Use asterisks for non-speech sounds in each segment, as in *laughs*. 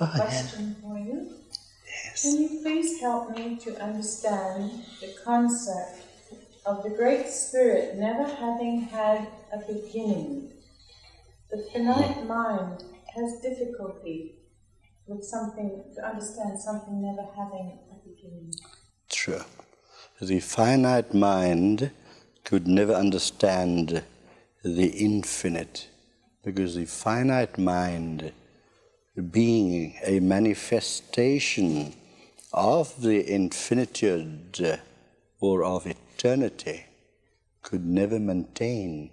a oh, question for you. Yes. Can you please help me to understand the concept of the Great Spirit never having had a beginning? The finite mind has difficulty with something, to understand something never having a beginning. True. The finite mind could never understand the infinite because the finite mind being a manifestation of the infinitude or of eternity could never maintain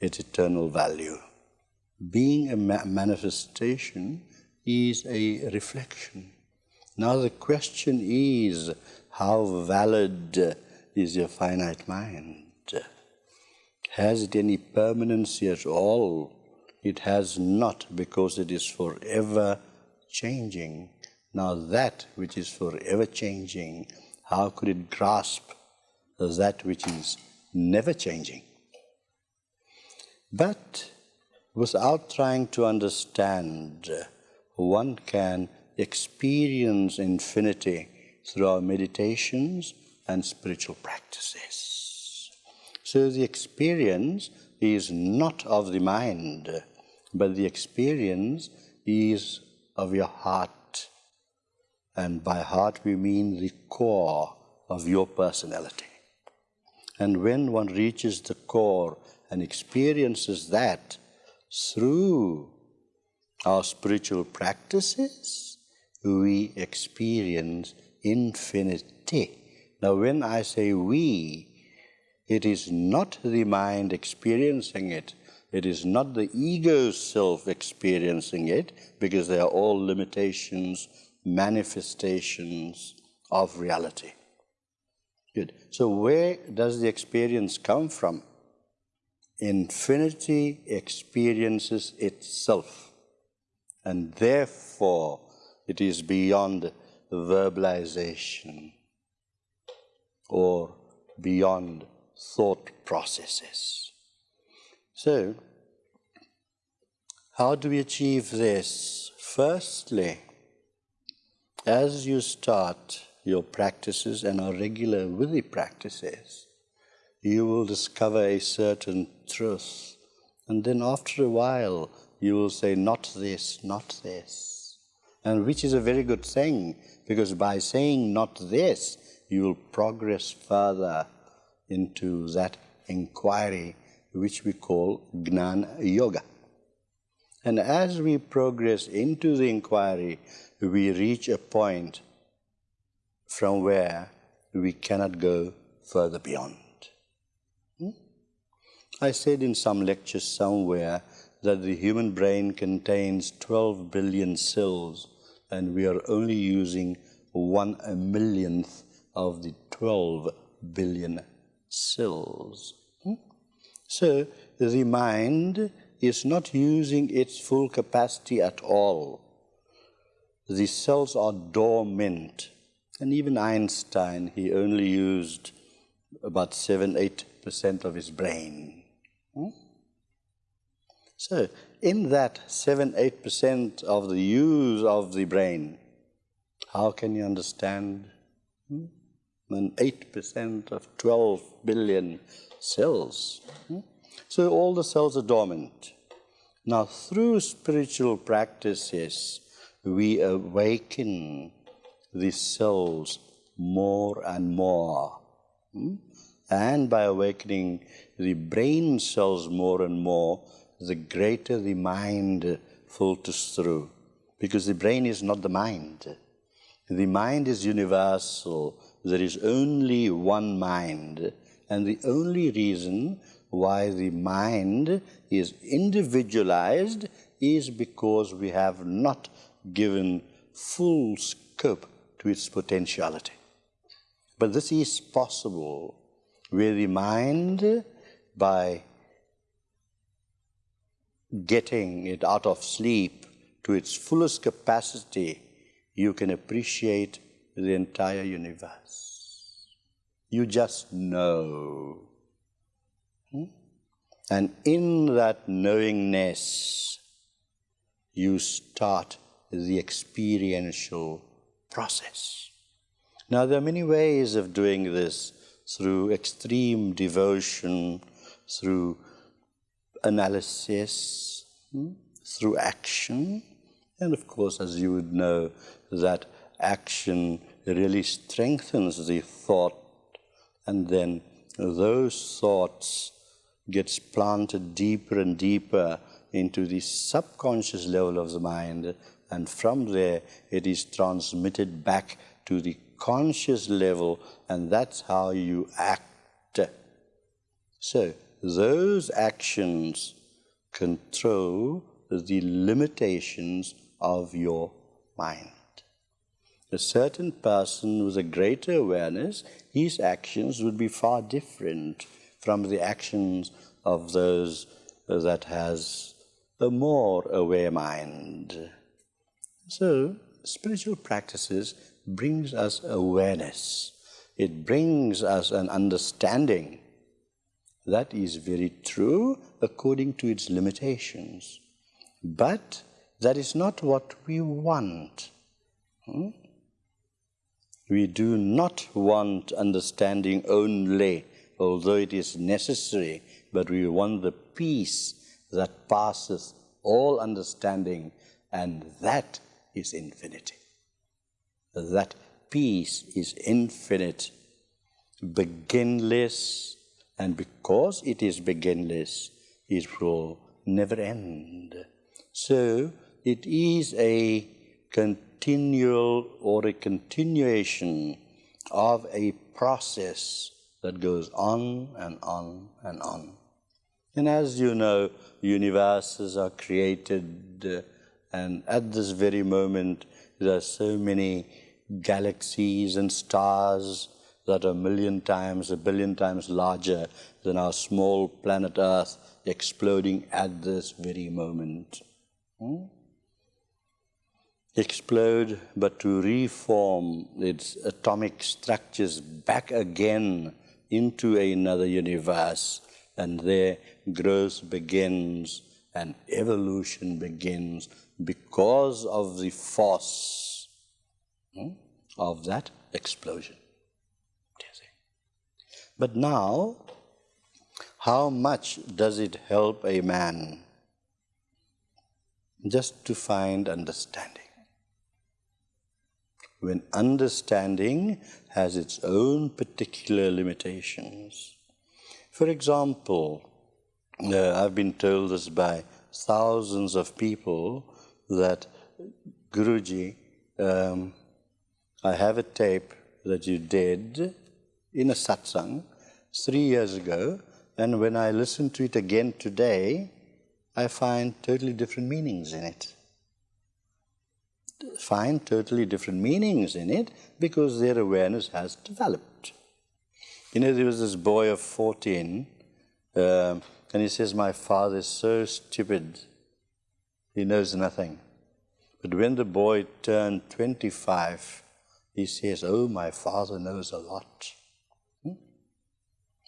its eternal value. Being a ma manifestation is a reflection. Now the question is, how valid is your finite mind? Has it any permanency at all? It has not because it is forever changing. Now that which is forever changing, how could it grasp that which is never changing? But without trying to understand, one can experience infinity through our meditations and spiritual practices. So the experience is not of the mind, but the experience is of your heart. And by heart we mean the core of your personality. And when one reaches the core and experiences that through our spiritual practices, we experience infinity. Now, when I say we, it is not the mind experiencing it, it is not the ego self experiencing it because they are all limitations, manifestations of reality. Good. So where does the experience come from? Infinity experiences itself. And therefore, it is beyond verbalization or beyond thought processes. So, how do we achieve this? Firstly, as you start your practices and are regular with the practices, you will discover a certain truth. And then after a while, you will say, not this, not this. And which is a very good thing, because by saying not this, you will progress further into that inquiry which we call Gnana Yoga. And as we progress into the inquiry, we reach a point from where we cannot go further beyond. Hmm? I said in some lectures somewhere that the human brain contains 12 billion cells and we are only using one millionth of the 12 billion cells. So the mind is not using its full capacity at all. The cells are dormant. And even Einstein, he only used about 7 8% of his brain. Hmm? So, in that 7 8% of the use of the brain, how can you understand? Hmm? And 8% of 12 billion cells. Hmm? So all the cells are dormant. Now, through spiritual practices, we awaken the cells more and more. Hmm? And by awakening the brain cells more and more, the greater the mind filters through. Because the brain is not the mind. The mind is universal. There is only one mind. And the only reason why the mind is individualized is because we have not given full scope to its potentiality. But this is possible where the mind, by getting it out of sleep to its fullest capacity, you can appreciate the entire universe. You just know. Hmm? And in that knowingness, you start the experiential process. Now, there are many ways of doing this through extreme devotion, through analysis, hmm, through action, and of course, as you would know, that action really strengthens the thought, and then those thoughts gets planted deeper and deeper into the subconscious level of the mind, and from there it is transmitted back to the conscious level, and that's how you act. So, those actions control the limitations of your mind. A certain person with a greater awareness, his actions would be far different from the actions of those that has a more aware mind. So, spiritual practices brings us awareness. It brings us an understanding. That is very true according to its limitations. But that is not what we want. Hmm? We do not want understanding only, although it is necessary, but we want the peace that passes all understanding, and that is infinity. That peace is infinite, beginless, and because it is beginless, it will never end. So it is a continual or a continuation of a process that goes on and on and on. And as you know, universes are created, uh, and at this very moment, there are so many galaxies and stars that are a million times, a billion times larger than our small planet Earth exploding at this very moment. Hmm? Explode, but to reform its atomic structures back again into another universe, and there growth begins and evolution begins because of the force hmm, of that explosion. But now, how much does it help a man just to find understanding? When understanding has its own particular limitations. For example, uh, I've been told this by thousands of people that Guruji, um, I have a tape that you did in a satsang three years ago, and when I listen to it again today, I find totally different meanings in it. Find totally different meanings in it because their awareness has developed. You know, there was this boy of 14, uh, and he says, My father is so stupid, he knows nothing. But when the boy turned 25, he says, Oh, my father knows a lot.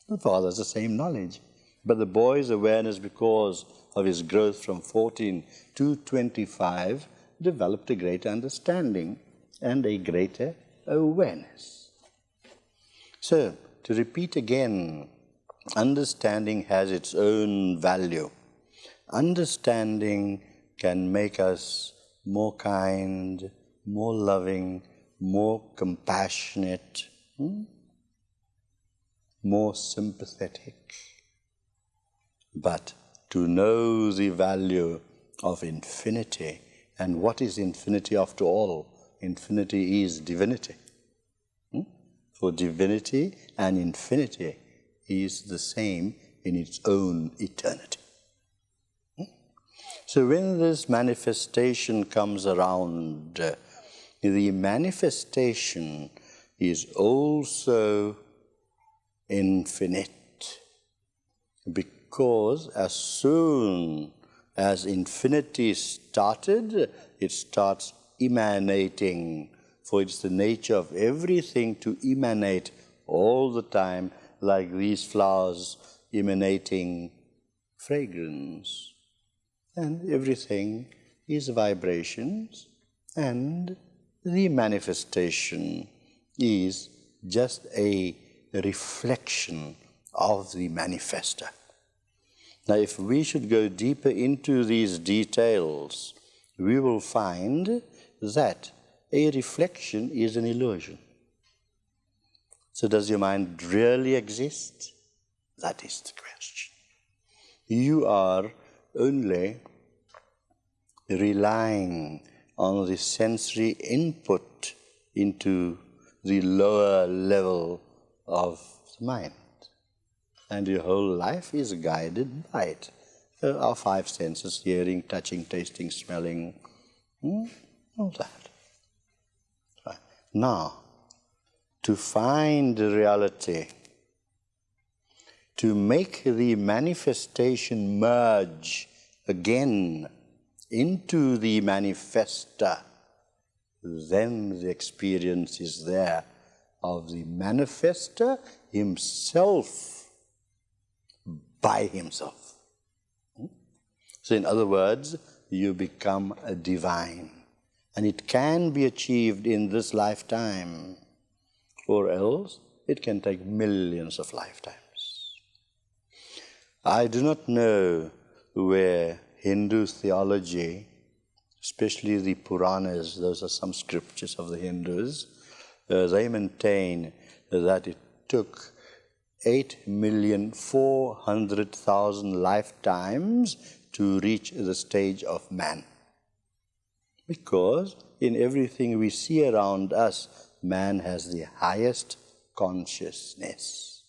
The father has the same knowledge. But the boy's awareness, because of his growth from 14 to 25, developed a greater understanding and a greater awareness. So, to repeat again, understanding has its own value. Understanding can make us more kind, more loving, more compassionate. Hmm? more sympathetic. But to know the value of infinity, and what is infinity after all? Infinity is divinity. Hmm? For divinity and infinity is the same in its own eternity. Hmm? So when this manifestation comes around, uh, the manifestation is also infinite. Because as soon as infinity started, it starts emanating. For it's the nature of everything to emanate all the time, like these flowers emanating fragrance. And everything is vibrations, and the manifestation is just a reflection of the manifester. Now, if we should go deeper into these details, we will find that a reflection is an illusion. So, does your mind really exist? That is the question. You are only relying on the sensory input into the lower level of the mind. And your whole life is guided by it. Uh, our five senses hearing, touching, tasting, smelling, hmm, all that. Right. Now, to find reality, to make the manifestation merge again into the manifester, then the experience is there of the manifester himself by himself. So, in other words, you become a divine. And it can be achieved in this lifetime, or else it can take millions of lifetimes. I do not know where Hindu theology, especially the Puranas, those are some scriptures of the Hindus, uh, they maintain that it took 8,400,000 lifetimes to reach the stage of man. Because in everything we see around us, man has the highest consciousness.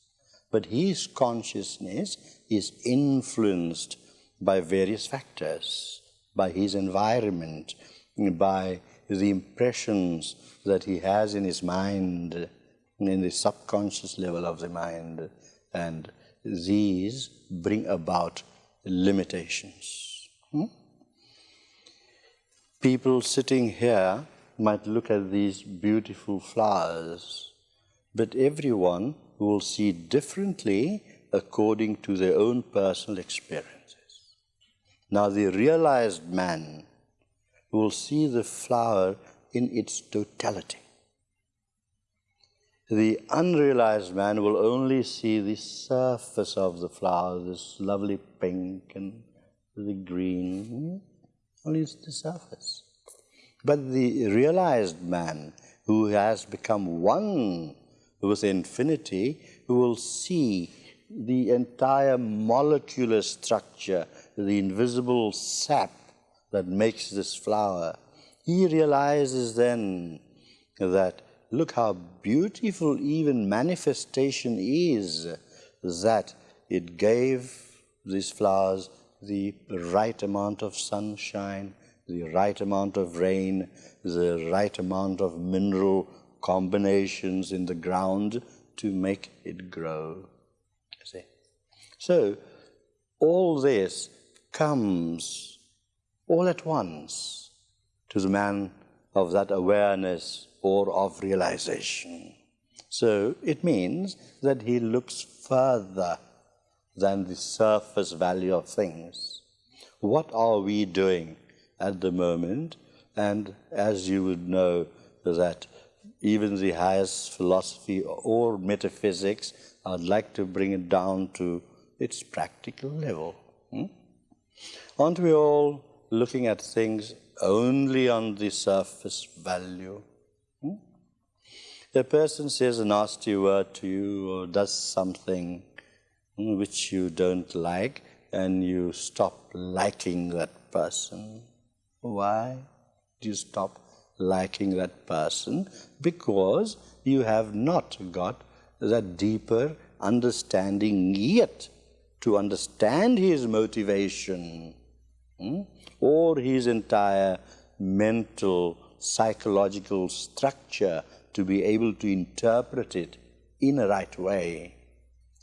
But his consciousness is influenced by various factors, by his environment, by the impressions that he has in his mind, in the subconscious level of the mind, and these bring about limitations. Hmm? People sitting here might look at these beautiful flowers, but everyone will see differently according to their own personal experiences. Now, the realized man will see the flower in its totality. The unrealized man will only see the surface of the flower, this lovely pink and the green, only the surface. But the realized man who has become one with infinity who will see the entire molecular structure the invisible sap that makes this flower, he realizes then that look how beautiful even manifestation is that it gave these flowers the right amount of sunshine, the right amount of rain, the right amount of mineral combinations in the ground to make it grow. See? So, all this comes all at once to the man of that awareness or of realization. So it means that he looks further than the surface value of things. What are we doing at the moment? And as you would know, that even the highest philosophy or metaphysics, I'd like to bring it down to its practical level. Hmm? Aren't we all looking at things only on the surface value? Hmm? A person says a nasty word to you or does something which you don't like, and you stop liking that person. Why do you stop liking that person? Because you have not got that deeper understanding yet to understand his motivation hmm, or his entire mental, psychological structure to be able to interpret it in a right way.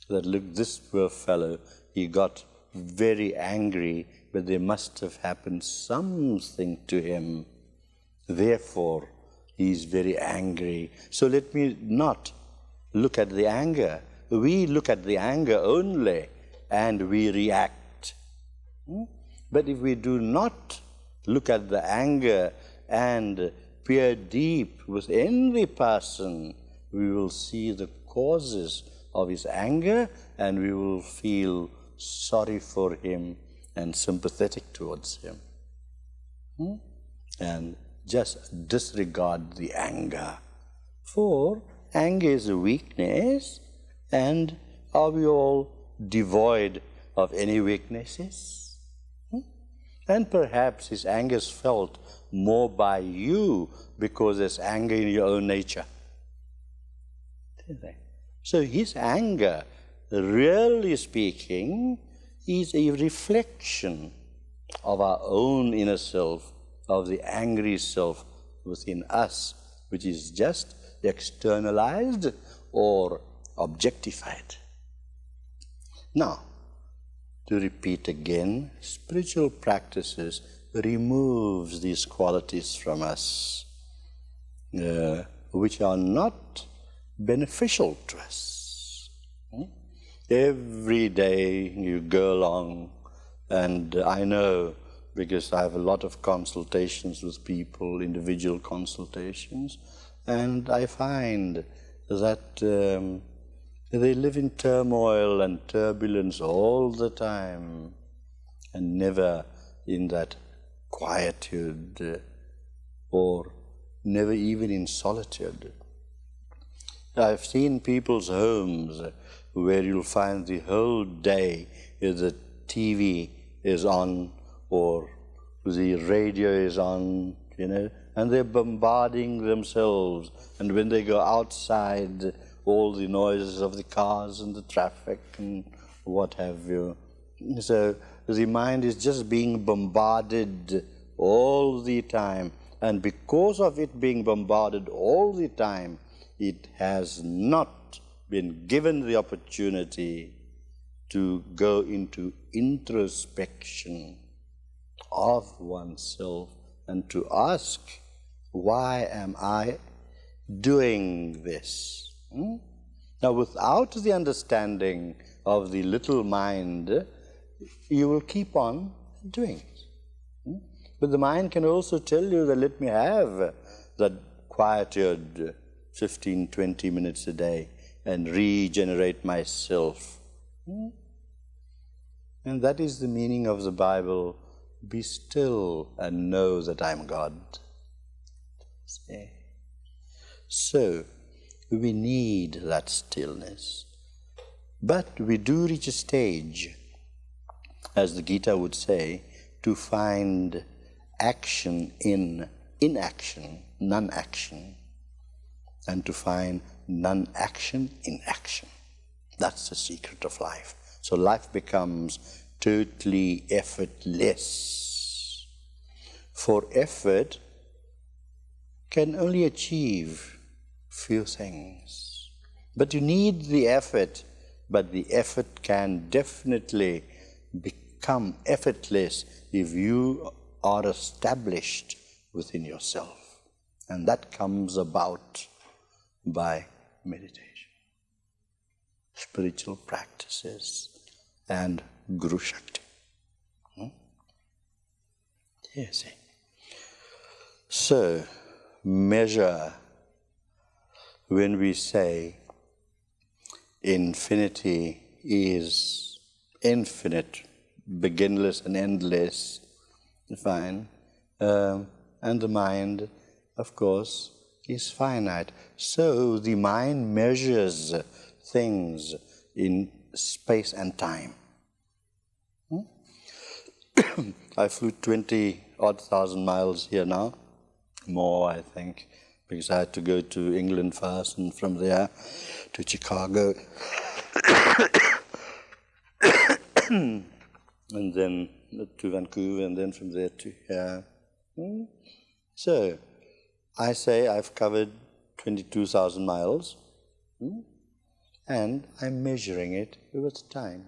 That look, this poor fellow, he got very angry, but there must have happened something to him. Therefore, he is very angry. So let me not look at the anger. We look at the anger only and we react. Hmm? But if we do not look at the anger and peer deep within the person, we will see the causes of his anger and we will feel sorry for him and sympathetic towards him. Hmm? And just disregard the anger. For anger is a weakness, and are we all devoid of any weaknesses? And perhaps his anger is felt more by you because there's anger in your own nature. So his anger, really speaking, is a reflection of our own inner self, of the angry self within us, which is just externalized or objectified. Now, to repeat again, spiritual practices removes these qualities from us, uh, which are not beneficial to us. Hmm? Every day you go along, and I know because I have a lot of consultations with people, individual consultations, and I find that um, they live in turmoil and turbulence all the time and never in that quietude or never even in solitude. I've seen people's homes where you'll find the whole day the TV is on or the radio is on, you know, and they're bombarding themselves. And when they go outside, all the noises of the cars and the traffic and what have you. So the mind is just being bombarded all the time. And because of it being bombarded all the time, it has not been given the opportunity to go into introspection of oneself and to ask, why am I doing this? Hmm? Now, without the understanding of the little mind, you will keep on doing it. Hmm? But the mind can also tell you that let me have that quietude 15, 20 minutes a day and regenerate myself. Hmm? And that is the meaning of the Bible be still and know that I'm God. See? So, we need that stillness. But we do reach a stage, as the Gita would say, to find action in inaction, non-action, and to find non-action in action. That's the secret of life. So life becomes totally effortless. For effort can only achieve few things. But you need the effort, but the effort can definitely become effortless if you are established within yourself. And that comes about by meditation, spiritual practices, and Guru Shakti. Hmm? Yes. So, measure when we say infinity is infinite, beginless and endless, fine, um, and the mind, of course, is finite. So the mind measures things in space and time. Hmm? *coughs* I flew 20 odd thousand miles here now, more I think, because I had to go to England first and from there to Chicago. *coughs* and then to Vancouver and then from there to here. Hmm? So, I say I've covered 22,000 miles. Hmm? and I'm measuring it with time,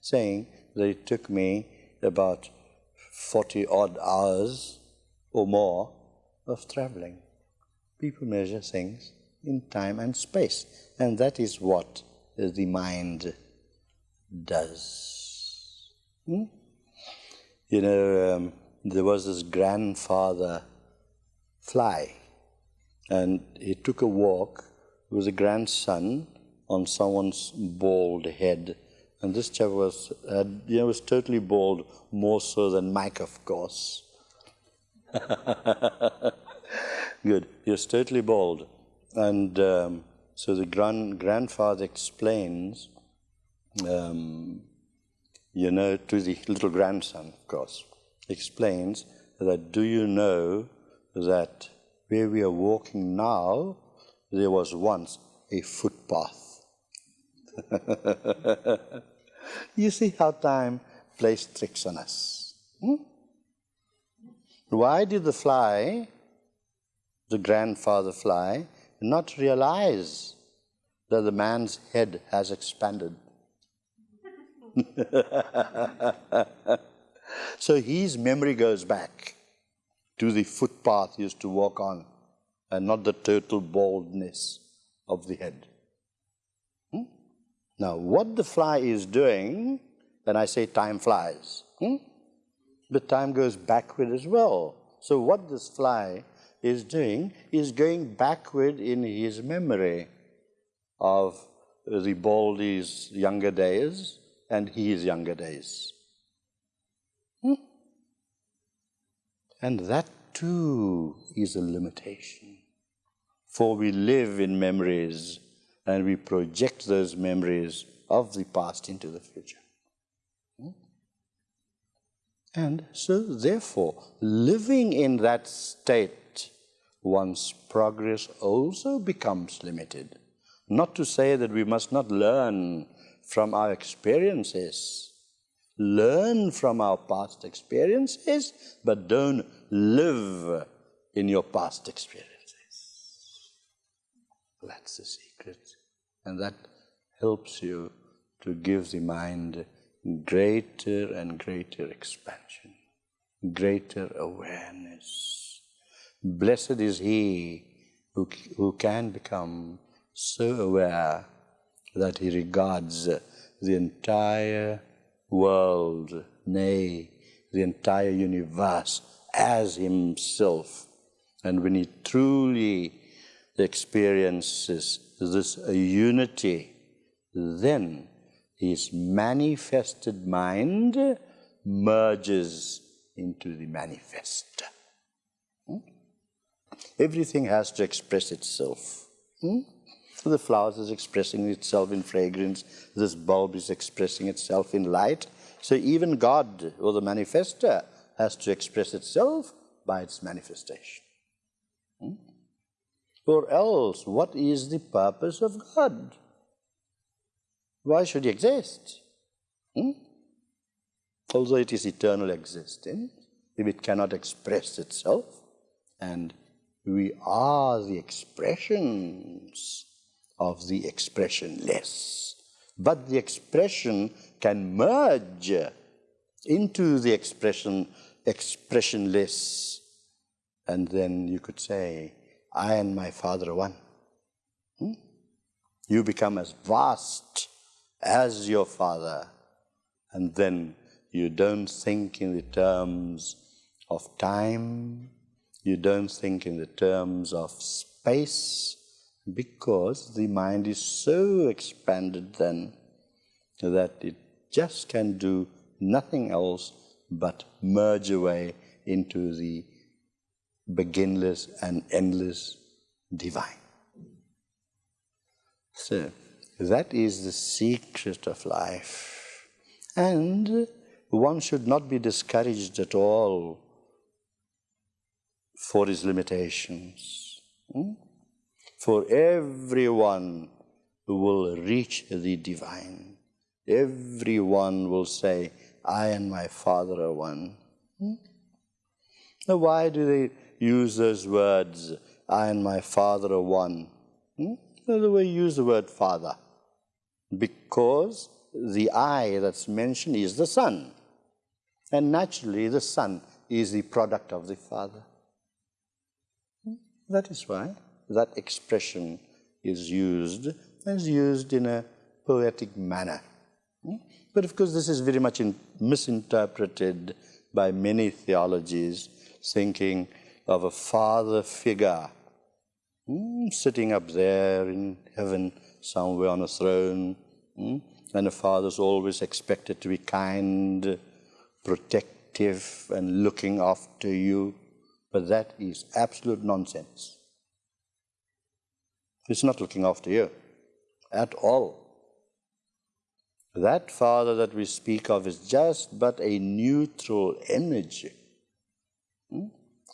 saying that it took me about 40 odd hours or more of traveling. People measure things in time and space, and that is what the mind does. Hmm? You know, um, there was this grandfather fly. And he took a walk with a grandson on someone's bald head. And this chap was, uh, you know, was totally bald, more so than Mike, of course. *laughs* Good. Was totally bald. And um, so the grand, grandfather explains, um, you know, to the little grandson, of course, explains that do you know that where we are walking now, there was once a footpath. *laughs* you see how time plays tricks on us. Hmm? Why did the fly, the grandfather fly, not realize that the man's head has expanded? *laughs* so his memory goes back to the footpath he used to walk on and not the total baldness of the head. Hmm? Now, what the fly is doing, when I say time flies, hmm? the time goes backward as well. So, what this fly is doing is going backward in his memory of the Baldy's younger days and his younger days. Hmm? And that too is a limitation. For we live in memories and we project those memories of the past into the future. Hmm? And so, therefore, living in that state, one's progress also becomes limited. Not to say that we must not learn from our experiences, learn from our past experiences, but don't live in your past experiences. That's the secret. And that helps you to give the mind greater and greater expansion, greater awareness. Blessed is he who, who can become so aware that he regards the entire world, nay, the entire universe as himself. And when he truly experiences this unity, then his manifested mind merges into the manifest. Everything has to express itself. Hmm? So the flowers is expressing itself in fragrance, this bulb is expressing itself in light. So even God, or the manifester, has to express itself by its manifestation. Hmm? Or else, what is the purpose of God? Why should he exist? Hmm? Although it is eternal existence, if it cannot express itself, and we are the expressions of the expressionless. But the expression can merge into the expression expressionless. And then you could say, I and my Father are one. Hmm? You become as vast as your Father. And then you don't think in the terms of time, you don't think in the terms of space, because the mind is so expanded then that it just can do nothing else but merge away into the beginless and endless divine. So, that is the secret of life. And one should not be discouraged at all for his limitations. Hmm? For everyone will reach the divine. Everyone will say, I and my Father are one. Hmm? Now, why do they use those words, I and my Father are one? Hmm? The way use the word Father, because the I that's mentioned is the Son. And naturally, the Son is the product of the Father. That is why that expression is used, is used in a poetic manner. Hmm? But of course, this is very much in, misinterpreted by many theologies, thinking of a father figure mm, sitting up there in heaven somewhere on a throne. Mm, and the father's always expected to be kind, protective, and looking after you. But that is absolute nonsense. He's not looking after you at all. That Father that we speak of is just but a neutral energy hmm,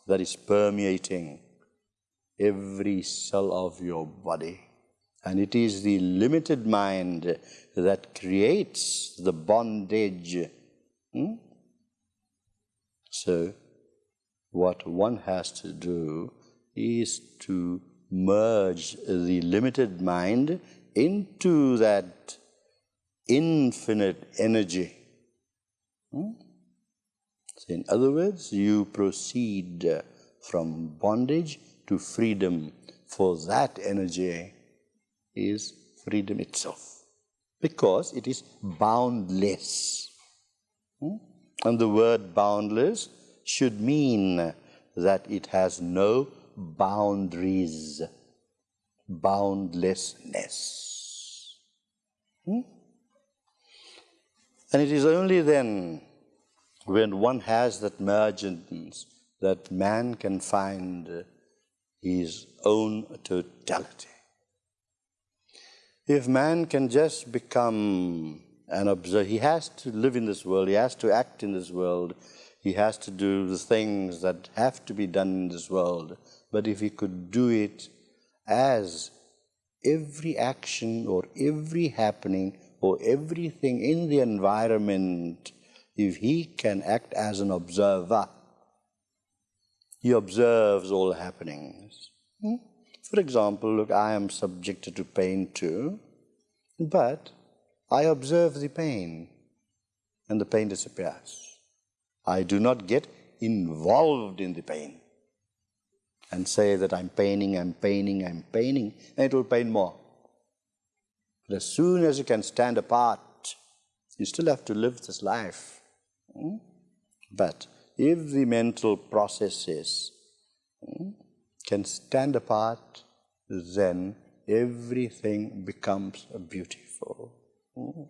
that is permeating every cell of your body. And it is the limited mind that creates the bondage. Hmm? So, what one has to do is to merge the limited mind into that infinite energy. Hmm? So in other words, you proceed from bondage to freedom, for that energy is freedom itself, because it is boundless. Hmm? And the word boundless should mean that it has no boundaries, boundlessness. Hmm? And it is only then when one has that mergence that man can find his own totality. If man can just become an observer, he has to live in this world, he has to act in this world, he has to do the things that have to be done in this world. But if he could do it as every action or every happening or everything in the environment, if he can act as an observer, he observes all happenings. Hmm? For example, look, I am subjected to pain too, but I observe the pain and the pain disappears. I do not get involved in the pain and say that I'm paining, I'm paining, I'm paining, and it will pain more. But as soon as you can stand apart, you still have to live this life. Hmm? But if the mental processes hmm, can stand apart, then everything becomes beautiful. Hmm?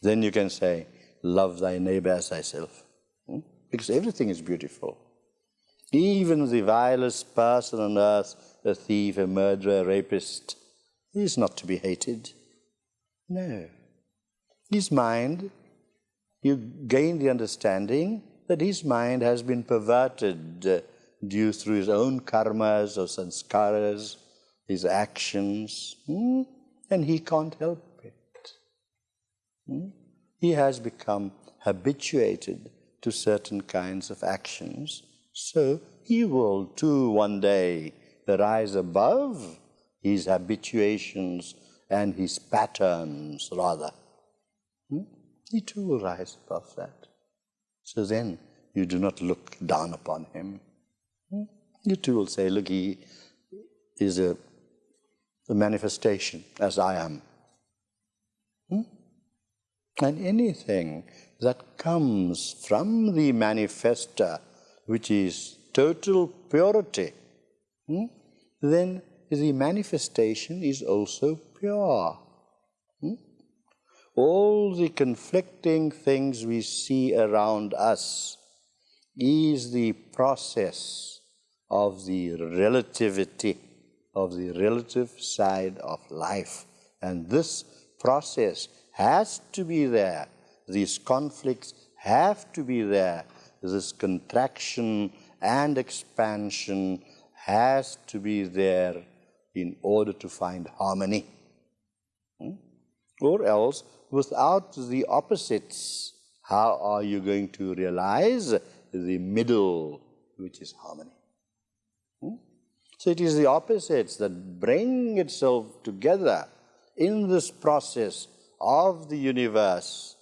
Then you can say, love thy neighbor as thyself. Hmm? Because everything is beautiful. Even the vilest person on earth, a thief, a murderer, a rapist, is not to be hated. No. His mind, you gain the understanding that his mind has been perverted uh, due through his own karmas or sanskaras, his actions, hmm? and he can't help it. Hmm? He has become habituated to certain kinds of actions, so he will too one day rise above his habituations and his patterns, rather. Hmm? He too will rise above that. So then you do not look down upon him. Hmm? You too will say, look, he is a, a manifestation as I am. And anything that comes from the manifester, which is total purity, hmm? then the manifestation is also pure. Hmm? All the conflicting things we see around us is the process of the relativity, of the relative side of life. And this process has to be there. These conflicts have to be there. This contraction and expansion has to be there in order to find harmony. Hmm? Or else, without the opposites, how are you going to realize the middle, which is harmony? Hmm? So it is the opposites that bring itself together in this process of the universe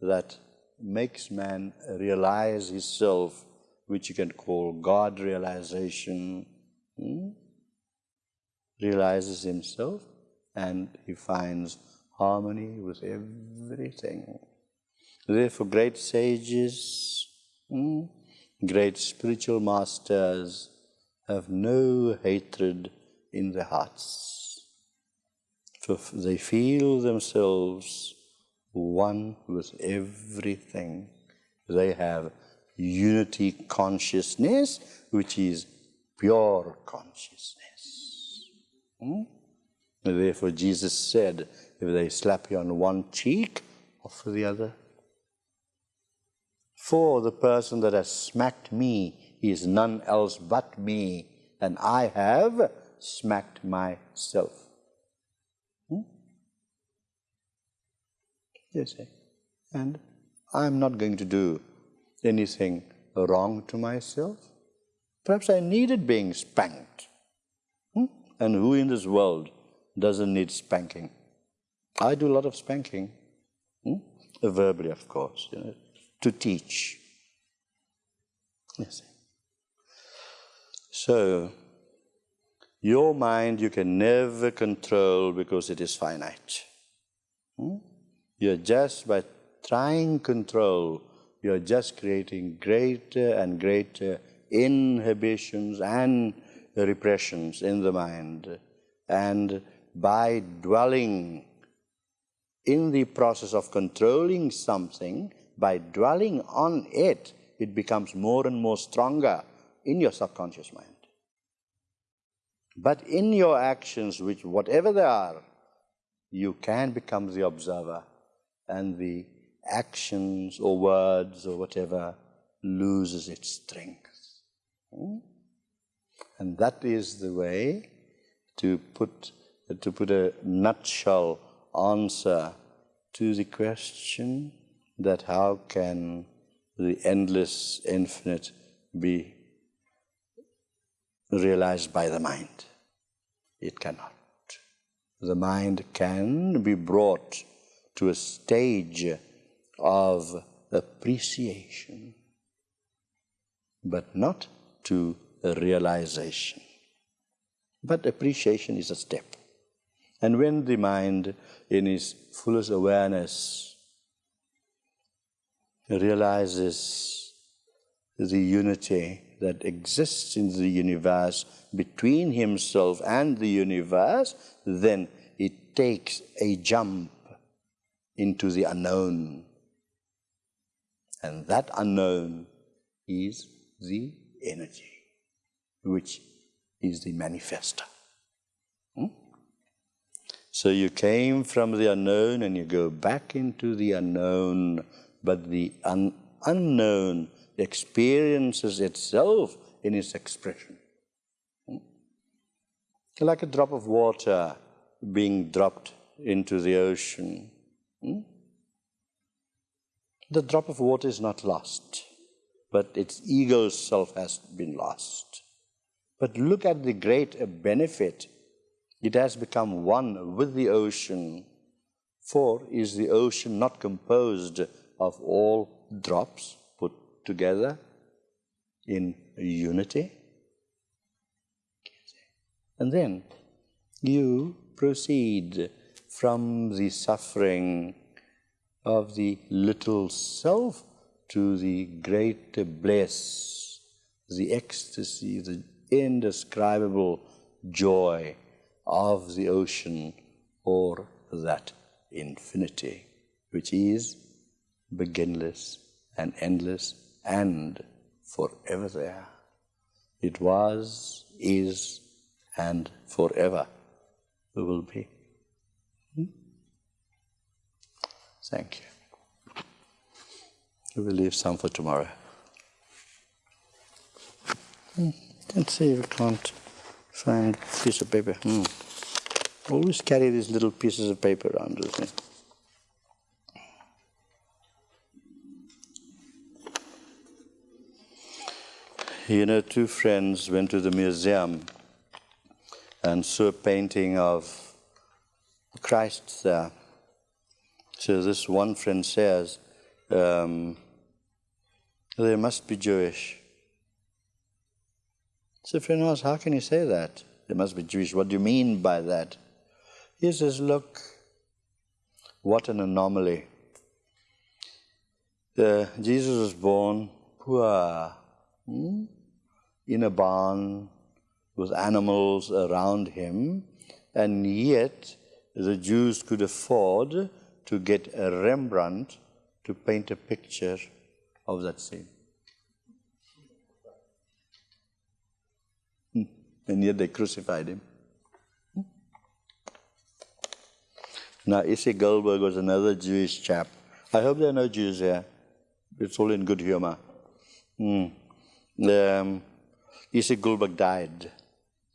that makes man realize himself, which you can call God realization. Hmm? realizes himself and he finds harmony with everything. Therefore, great sages, mm, great spiritual masters have no hatred in their hearts. They feel themselves one with everything. They have unity consciousness, which is pure consciousness. Hmm? Therefore, Jesus said, if they slap you on one cheek, offer the other. For the person that has smacked me is none else but me, and I have smacked myself. Hmm? Yes, and I'm not going to do anything wrong to myself. Perhaps I needed being spanked. Hmm? And who in this world doesn't need spanking? I do a lot of spanking, hmm? verbally, of course, you know, to teach. Yes. So, your mind you can never control because it is finite. Hmm? You're just by trying control, you're just creating greater and greater inhibitions and repressions in the mind. And by dwelling in the process of controlling something, by dwelling on it, it becomes more and more stronger in your subconscious mind. But in your actions, which whatever they are, you can become the observer and the actions or words or whatever loses its strength. Hmm? And that is the way to put, to put a nutshell answer to the question that how can the endless infinite be realized by the mind? It cannot. The mind can be brought to a stage of appreciation, but not to realization. But appreciation is a step. And when the mind, in its fullest awareness, realizes the unity that exists in the universe between himself and the universe, then it takes a jump into the unknown. And that unknown is the energy, which is the manifester. Hmm? So you came from the unknown and you go back into the unknown, but the un unknown experiences itself in its expression. Hmm? Like a drop of water being dropped into the ocean. Hmm? The drop of water is not lost, but its ego self has been lost. But look at the great benefit. It has become one with the ocean. For is the ocean not composed of all drops put together in unity? And then you proceed from the suffering of the little self to the great bliss, the ecstasy, the indescribable joy of the ocean or that infinity, which is beginless and endless and forever there. It was, is, and forever will be. Thank you. We will leave some for tomorrow. Hmm. Let's see if we can't find a piece of paper. Hmm. Always carry these little pieces of paper around with me. You know, two friends went to the museum and saw a painting of Christ there. So this one friend says, um, they must be Jewish. So friend asks, how can you say that? They must be Jewish. What do you mean by that? He says, look, what an anomaly. Uh, Jesus was born poor, hmm, in a barn with animals around him, and yet the Jews could afford to get a Rembrandt to paint a picture of that scene. Hmm. And yet they crucified him. Hmm. Now, Isaac Goldberg was another Jewish chap. I hope there are no Jews here. It's all in good humor. Mm. Um, Isaac Goldberg died,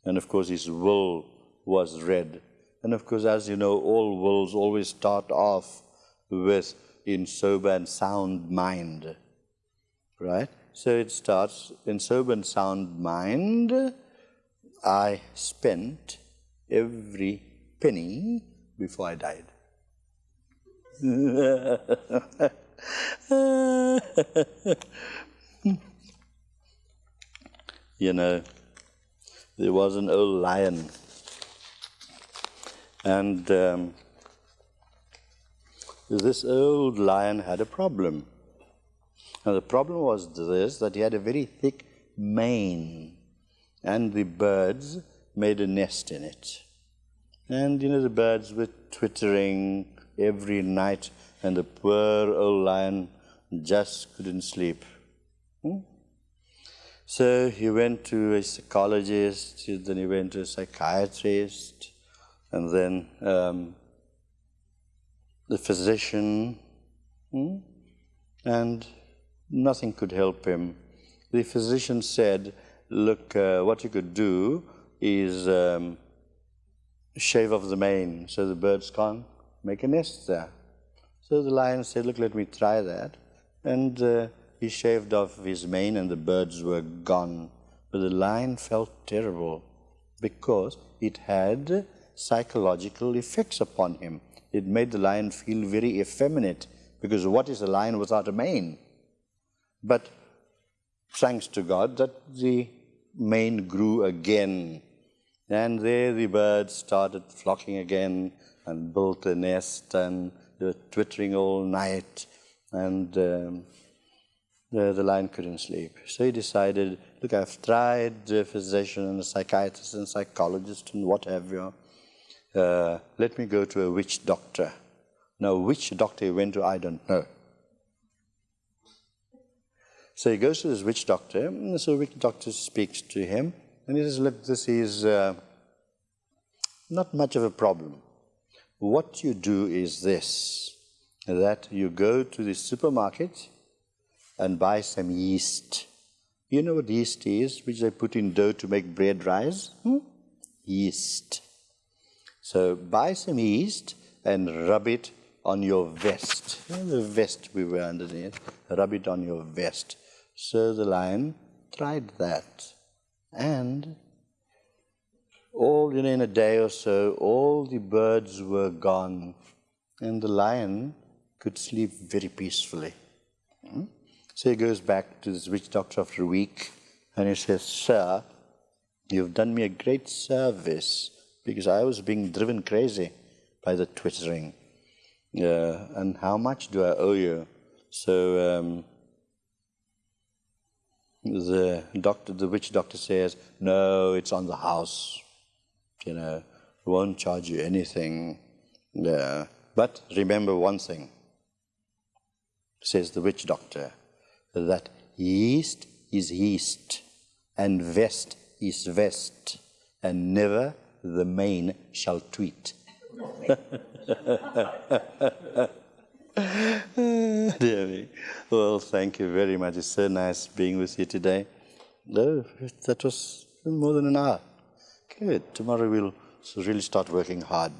and of course his will was read. And of course, as you know, all wills always start off with in sober and sound mind, right? So it starts in sober and sound mind. I spent every penny before I died. *laughs* you know, there was an old lion, and um, this old lion had a problem. And the problem was this that he had a very thick mane, and the birds made a nest in it. And you know, the birds were twittering every night, and the poor old lion just couldn't sleep. Hmm? So he went to a psychologist, then he went to a psychiatrist, and then um, the physician, hmm? and nothing could help him. The physician said, look, uh, what you could do is um, shave off the mane so the birds can't make a nest there. So the lion said, look, let me try that. And uh, he shaved off his mane and the birds were gone. But the lion felt terrible because it had psychological effects upon him. It made the lion feel very effeminate because what is a lion without a mane? But thanks to God that the mane grew again. And there the birds started flocking again and built a nest and they were twittering all night. And um, the, the lion couldn't sleep. So he decided, look, I've tried a physician and a psychiatrist and psychologist and what have you. Uh, let me go to a witch doctor. Now, which doctor he went to, I don't know. So he goes to this witch doctor, and so the witch doctor speaks to him, and he says, look, this is uh, not much of a problem. What you do is this, that you go to the supermarket, and buy some yeast. You know what yeast is, which they put in dough to make bread rise? Hmm? Yeast. So buy some yeast and rub it on your vest. You know the vest we wear underneath. Rub it on your vest. So the lion tried that. And all you know, in a day or so, all the birds were gone, and the lion could sleep very peacefully. Hmm? So he goes back to this witch doctor after a week and he says, Sir, you've done me a great service because I was being driven crazy by the twittering. Uh, and how much do I owe you? So um, the doctor, the witch doctor says, no, it's on the house. You know, won't charge you anything. Uh, but remember one thing, says the witch doctor that yeast is yeast and vest is vest and never the mane shall tweet. *laughs* Dear me. Well, thank you very much. It's so nice being with you today. No, that was more than an hour. Good. Tomorrow we'll really start working hard.